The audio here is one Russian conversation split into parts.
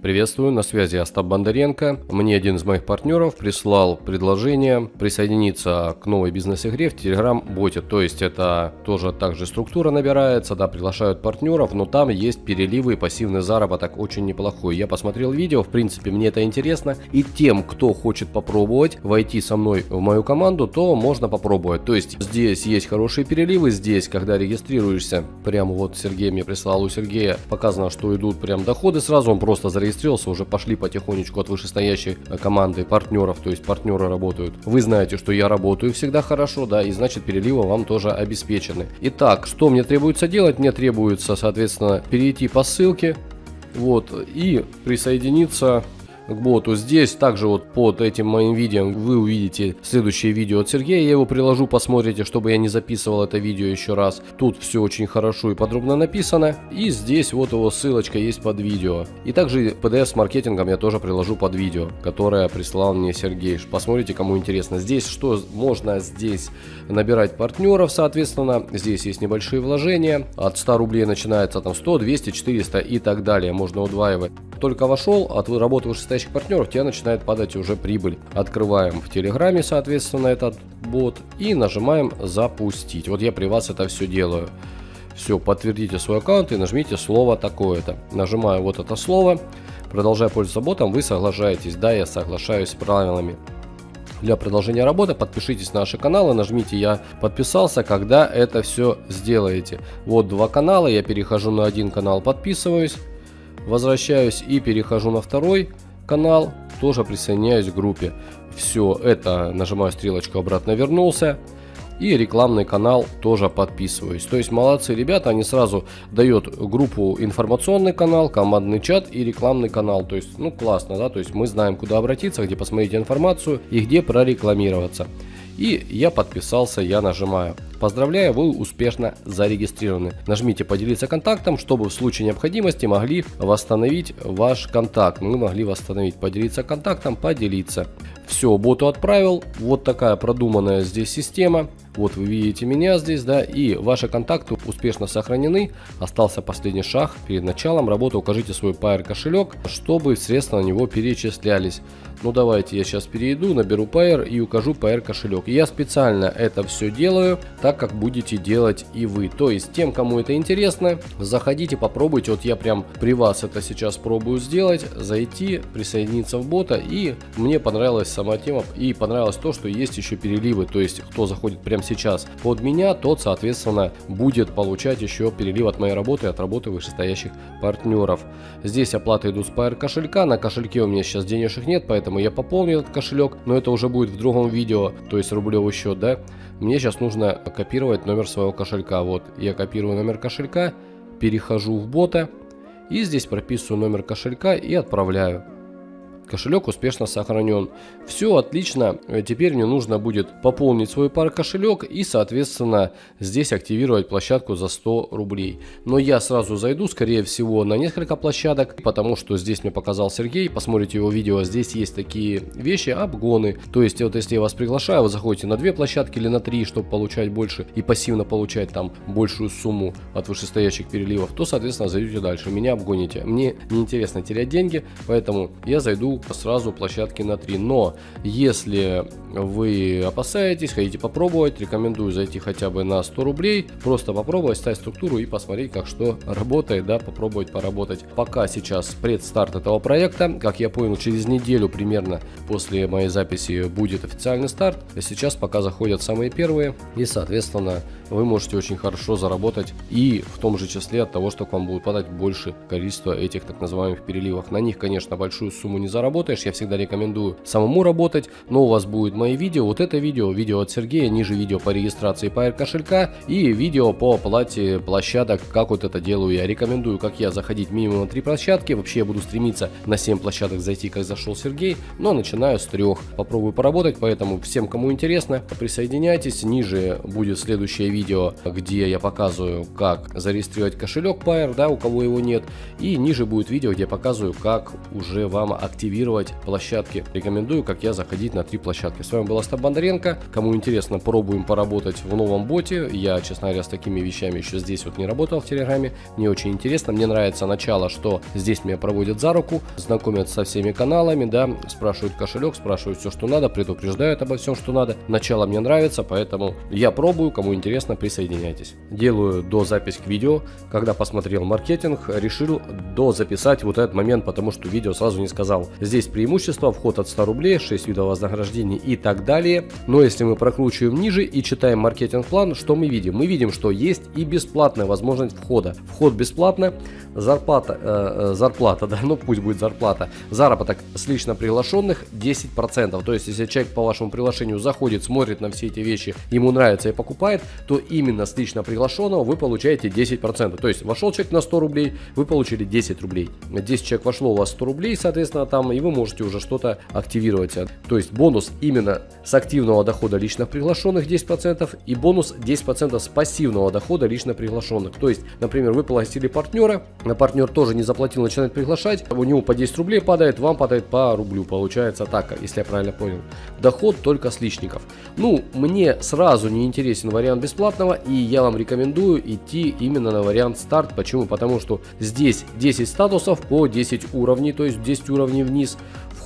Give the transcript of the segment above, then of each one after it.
Приветствую, на связи Остап Бондаренко. Мне один из моих партнеров прислал предложение присоединиться к новой бизнес-игре в Telegram-боте. То есть это тоже также структура набирается, да, приглашают партнеров, но там есть переливы и пассивный заработок очень неплохой. Я посмотрел видео, в принципе мне это интересно. И тем, кто хочет попробовать войти со мной в мою команду, то можно попробовать. То есть здесь есть хорошие переливы, здесь, когда регистрируешься, прямо вот Сергей мне прислал, у Сергея показано, что идут прям доходы сразу, он просто зарегистрировался зарегистрировался, уже пошли потихонечку от вышестоящей э, команды партнеров, то есть партнеры работают. Вы знаете, что я работаю всегда хорошо, да, и значит переливы вам тоже обеспечены. Итак, что мне требуется делать? Мне требуется, соответственно, перейти по ссылке, вот, и присоединиться боту. Здесь также вот под этим моим видео вы увидите следующее видео от Сергея. Я его приложу, посмотрите, чтобы я не записывал это видео еще раз. Тут все очень хорошо и подробно написано. И здесь вот его ссылочка есть под видео. И также PDF с маркетингом я тоже приложу под видео, которое прислал мне Сергей. Посмотрите, кому интересно. Здесь что можно здесь набирать партнеров, соответственно. Здесь есть небольшие вложения. От 100 рублей начинается там 100, 200, 400 и так далее. Можно удваивать. Только вошел, от отработал 60 входящих партнеров, тебя начинает падать уже прибыль. Открываем в Телеграме, соответственно, этот бот и нажимаем «Запустить». Вот я при вас это все делаю. Все, подтвердите свой аккаунт и нажмите слово такое-то. Нажимаю вот это слово. Продолжая пользоваться ботом, вы соглашаетесь. Да, я соглашаюсь с правилами для продолжения работы. Подпишитесь на наши каналы, нажмите «Я подписался», когда это все сделаете. Вот два канала, я перехожу на один канал, подписываюсь, возвращаюсь и перехожу на второй канал, тоже присоединяюсь к группе. Все это нажимаю стрелочку обратно вернулся. И рекламный канал тоже подписываюсь. То есть молодцы ребята, они сразу дают группу информационный канал, командный чат и рекламный канал. То есть, ну классно, да, то есть мы знаем, куда обратиться, где посмотреть информацию и где прорекламироваться. И я подписался, я нажимаю. Поздравляю, вы успешно зарегистрированы. Нажмите поделиться контактом, чтобы в случае необходимости могли восстановить ваш контакт. Мы могли восстановить, поделиться контактом, поделиться. Все, боту отправил. Вот такая продуманная здесь система. Вот вы видите меня здесь, да, и ваши контакты успешно сохранены. Остался последний шаг. Перед началом работы укажите свой Pair кошелек, чтобы средства на него перечислялись. Ну давайте я сейчас перейду, наберу Pair и укажу Pair кошелек. Я специально это все делаю, так как будете делать и вы. То есть тем, кому это интересно, заходите, попробуйте. Вот я прям при вас это сейчас пробую сделать, зайти, присоединиться в бота. И мне понравилась сама тема и понравилось то, что есть еще переливы. То есть кто заходит прямо сейчас под меня, тот соответственно будет получать еще перелив от моей работы, от работы вышестоящих партнеров. Здесь оплата идут с Pair кошелька, на кошельке у меня сейчас денежек нет, поэтому я пополню этот кошелек, но это уже будет в другом видео, то есть рублевый счет, да. Мне сейчас нужно копировать номер своего кошелька. Вот, я копирую номер кошелька, перехожу в бота и здесь прописываю номер кошелька и отправляю. Кошелек успешно сохранен. Все отлично. Теперь мне нужно будет пополнить свой пар кошелек и, соответственно, здесь активировать площадку за 100 рублей. Но я сразу зайду, скорее всего, на несколько площадок, потому что здесь мне показал Сергей. Посмотрите его видео. Здесь есть такие вещи, обгоны. То есть, вот если я вас приглашаю, вы заходите на две площадки или на три, чтобы получать больше и пассивно получать там большую сумму от вышестоящих переливов, то, соответственно, зайдете дальше. Меня обгоните. Мне неинтересно терять деньги, поэтому я зайду сразу площадки на 3. Но если вы опасаетесь, хотите попробовать, рекомендую зайти хотя бы на 100 рублей, просто попробовать, ставить структуру и посмотреть, как что работает, да, попробовать поработать. Пока сейчас предстарт этого проекта, как я понял, через неделю примерно после моей записи будет официальный старт. А сейчас пока заходят самые первые и, соответственно, вы можете очень хорошо заработать и в том же числе от того, что к вам будет подать больше количество этих так называемых переливов. На них, конечно, большую сумму не заработаешь, я всегда рекомендую самому работать, но у вас будет мои видео, вот это видео, видео от Сергея, ниже видео по регистрации Pair кошелька и видео по оплате площадок, как вот это делаю я. Рекомендую, как я, заходить минимум на 3 площадки, вообще я буду стремиться на 7 площадок зайти, как зашел Сергей, но начинаю с трех. Попробую поработать, поэтому всем, кому интересно, присоединяйтесь, ниже будет следующее видео видео, где я показываю, как зарегистрировать кошелек Pair, да, у кого его нет. И ниже будет видео, где я показываю, как уже вам активировать площадки. Рекомендую, как я, заходить на три площадки. С вами был Остап Бондаренко. Кому интересно, пробуем поработать в новом боте. Я, честно говоря, с такими вещами еще здесь вот не работал в Телеграме. Мне очень интересно. Мне нравится начало, что здесь меня проводят за руку, знакомят со всеми каналами, да, спрашивают кошелек, спрашивают все, что надо, предупреждают обо всем, что надо. Начало мне нравится, поэтому я пробую. Кому интересно, присоединяйтесь. Делаю до запись к видео. Когда посмотрел маркетинг, решил до записать вот этот момент, потому что видео сразу не сказал. Здесь преимущество, вход от 100 рублей, 6 видов вознаграждений и так далее. Но если мы прокручиваем ниже и читаем маркетинг-план, что мы видим? Мы видим, что есть и бесплатная возможность входа. Вход бесплатно, зарплата, э, э зарплата, да, ну пусть будет зарплата, заработок с лично приглашенных 10%. То есть, если человек по вашему приглашению заходит, смотрит на все эти вещи, ему нравится и покупает, то именно с лично приглашенного вы получаете 10%. То есть, вошел человек на 100 рублей, вы получили 10 рублей. 10 человек вошло у вас 100 рублей, соответственно, там, и вы можете уже что-то активировать. То есть, бонус именно с активного дохода личных приглашенных 10% и бонус 10% с пассивного дохода лично приглашенных. То есть, например, вы пригласили партнера, партнер тоже не заплатил, начинает приглашать, у него по 10 рублей падает, вам падает по рублю, получается так, если я правильно понял. Доход только с личников. Ну, мне сразу не интересен вариант бесплатного, и я вам рекомендую идти именно на вариант старт. Почему? Потому что здесь 10 статусов по 10 уровней, то есть 10 уровней вниз,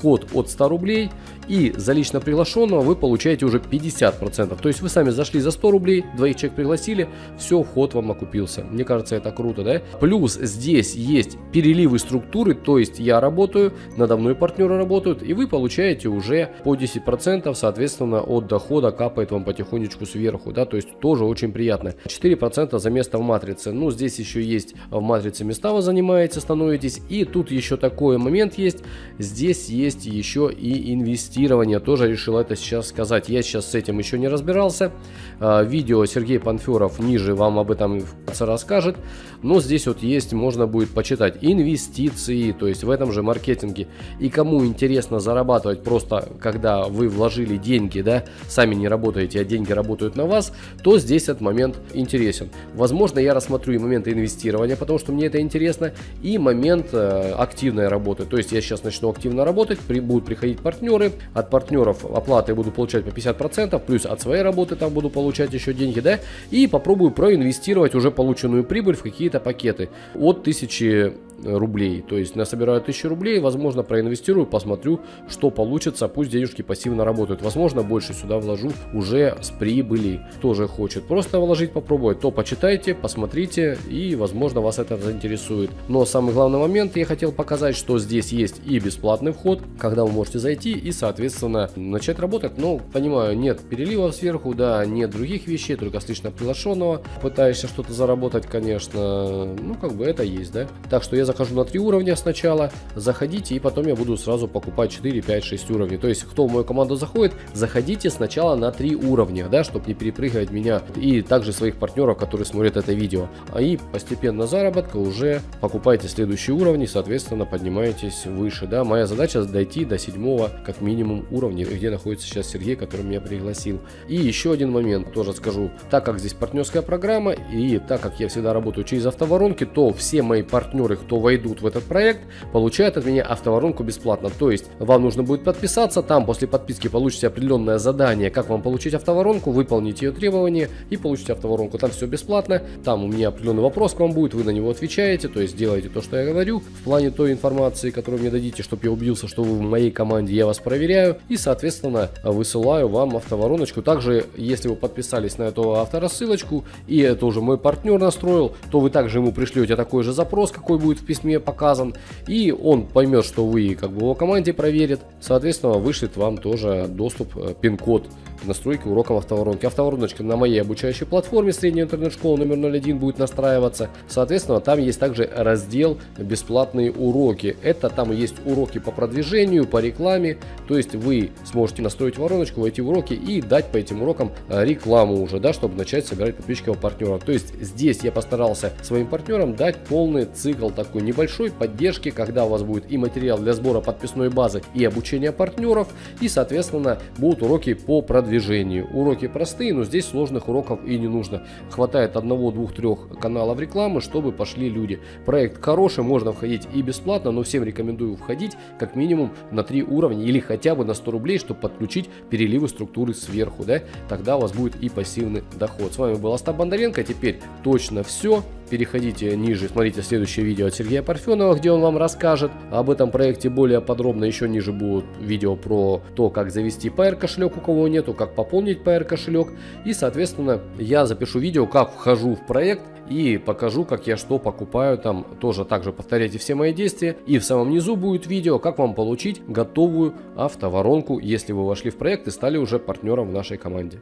вход от 100 рублей, и за лично приглашенного вы получаете уже 50%. То есть вы сами зашли за 100 рублей, двоих человек пригласили, все, вход вам окупился. Мне кажется, это круто, да? Плюс здесь есть переливы структуры, то есть я работаю, надо мной партнеры работают, и вы получаете уже по 10%, соответственно, от дохода капает вам потихонечку сверху, да, то есть тоже очень приятно. 4% за место в матрице. Ну, здесь еще есть в матрице места вы занимаете, становитесь, и тут еще такой момент есть, здесь есть еще и инвестиции инвестирования тоже решил это сейчас сказать. Я сейчас с этим еще не разбирался. А, видео Сергей Панферов ниже вам об этом расскажет. Но здесь вот есть, можно будет почитать инвестиции, то есть в этом же маркетинге. И кому интересно зарабатывать просто, когда вы вложили деньги, да, сами не работаете, а деньги работают на вас, то здесь этот момент интересен. Возможно, я рассмотрю и момент инвестирования, потому что мне это интересно, и момент э, активной работы. То есть я сейчас начну активно работать, при, будут приходить партнеры, от партнеров оплаты буду получать по 50%, плюс от своей работы там буду получать еще деньги, да, и попробую проинвестировать уже полученную прибыль в какие-то пакеты от 1000 рублей. То есть насобираю 1000 рублей, возможно, проинвестирую, посмотрю, что получится. Пусть денежки пассивно работают. Возможно, больше сюда вложу уже с прибыли. Тоже хочет просто вложить, попробовать, то почитайте, посмотрите и, возможно, вас это заинтересует. Но самый главный момент я хотел показать, что здесь есть и бесплатный вход, когда вы можете зайти и, соответственно, начать работать. Но, понимаю, нет переливов сверху, да, нет других вещей, только с лично приглашенного. Пытаешься что-то заработать, конечно, ну, как бы это есть, да. Так что я захожу на 3 уровня сначала, заходите, и потом я буду сразу покупать 4, 5, 6 уровней. То есть, кто в мою команду заходит, заходите сначала на 3 уровня, да, чтобы не перепрыгивать меня и также своих партнеров, которые смотрят это видео. А и постепенно заработка уже покупайте следующие уровни, соответственно, поднимаетесь выше, да. Моя задача дойти до 7 как минимум уровня, где находится сейчас Сергей, который меня пригласил. И еще один момент тоже скажу, так как здесь партнерская программа и так как я всегда работаю через автоворонки, то все мои партнеры, кто войдут в этот проект, получают от меня автоворонку бесплатно. То есть вам нужно будет подписаться, там после подписки получите определенное задание, как вам получить автоворонку, выполнить ее требования и получите автоворонку. Там все бесплатно, там у меня определенный вопрос к вам будет, вы на него отвечаете, то есть делаете то, что я говорю. В плане той информации, которую мне дадите, чтобы я убедился, что вы в моей команде, я вас проверяю и, соответственно, высылаю вам автовороночку. Также, если вы подписались на эту авторассылочку и это уже мой партнер настроил, то вы также ему пришлете такой же запрос, какой будет в письме показан, и он поймет, что вы как бы его команде проверит, соответственно, вышлет вам тоже доступ, э, пин-код настройки уроков автоворонки. Автовороночка на моей обучающей платформе средняя интернет-школа номер 01 будет настраиваться. Соответственно, там есть также раздел бесплатные уроки. Это там есть уроки по продвижению, по рекламе. То есть вы сможете настроить вороночку, войти в уроки и дать по этим урокам э, рекламу уже, да, чтобы начать собирать подписчиков партнеров. То есть здесь я постарался своим партнерам дать полный цикл такой небольшой поддержки, когда у вас будет и материал для сбора подписной базы, и обучения партнеров, и, соответственно, будут уроки по продвижению продвижению. Уроки простые, но здесь сложных уроков и не нужно. Хватает одного, двух, трех каналов рекламы, чтобы пошли люди. Проект хороший, можно входить и бесплатно, но всем рекомендую входить как минимум на 3 уровня или хотя бы на 100 рублей, чтобы подключить переливы структуры сверху. Да? Тогда у вас будет и пассивный доход. С вами был Остап Бондаренко. Теперь точно все переходите ниже, смотрите следующее видео от Сергея Парфенова, где он вам расскажет об этом проекте более подробно. Еще ниже будут видео про то, как завести PR кошелек, у кого нету, как пополнить PR кошелек. И, соответственно, я запишу видео, как вхожу в проект и покажу, как я что покупаю там. Тоже также повторяйте все мои действия. И в самом низу будет видео, как вам получить готовую автоворонку, если вы вошли в проект и стали уже партнером в нашей команде.